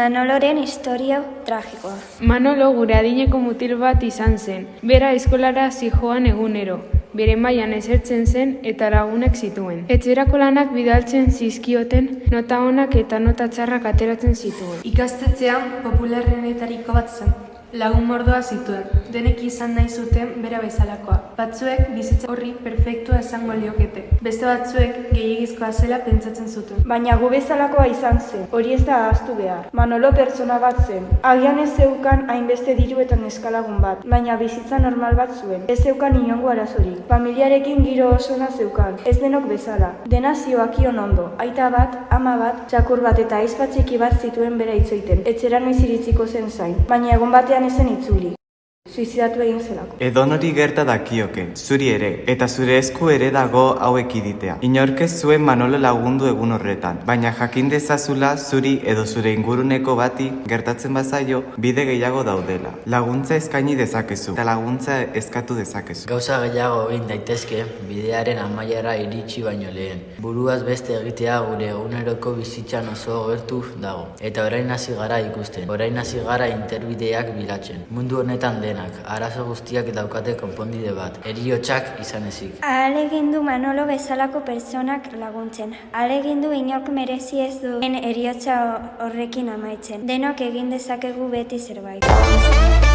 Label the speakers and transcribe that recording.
Speaker 1: Manoloren historia tragikoa.
Speaker 2: Manolo gure adineko mutil bat izan zen. Bera eskolara zijoan egunero. Bere mailan esertzen zen eta lagunak zituen. Etxerako lanak bidaltzen zizkioten nota onak eta nota txarrak ateratzen zituen.
Speaker 3: Ikastetxean popularrenetariko bat zen. Lagun mordoa zituen, denek izan nahi zuten bera bezalakoa. Batzuek bizitza horri perfektua esango liokete. Beste batzuek gehiagizkoa zela pentsatzen zuten.
Speaker 4: Baina gu bezalakoa izan zen, hori ez da ahaztu behar. Manolo pertsona bat zen. Agian ez zeukan hainbeste diru eta neskalagun bat, baina bizitza normal bat zuen. Ez zeukan inongo arazorik. Familiarekin giro osona zeukan, ez denok bezala. Dena zioakion ondo, aita bat, ama bat, txakur bat eta aizpa txiki bat zituen bera itzoiten. Etxera noiz iritziko zen zain. Baina egon batean ezen itzuli. Suizidatu egin zelako.
Speaker 5: Edonori gerta dakioke, zuri ere, eta zure esku ere dago hauek iditea. Inork ez zuen Manolo lagundu egun horretan, baina jakin dezazula zuri edo zure inguruneko bati gertatzen bazaio bide gehiago daudela. Laguntza eskaini dezakezu, eta laguntza eskatu dezakezu.
Speaker 6: Gauza gehiago egin daitezke bidearen amaiara iritsi baino lehen. Buruaz beste egitea gure eguneroko bizitzan oso gertu dago. Eta orain hasi gara ikusten, orain hasi gara interbideak bilatzen. Mundu honetan denak, arazo guztiak daukate konpondide bat, eriotsak izan ezik.
Speaker 1: Ahalegin du Manolo bezalako pertsonak laguntzen. Ahalegin du inork merezi ez duen eriotza horrekin amaitzen. Denok egin dezakegu beti zerbait.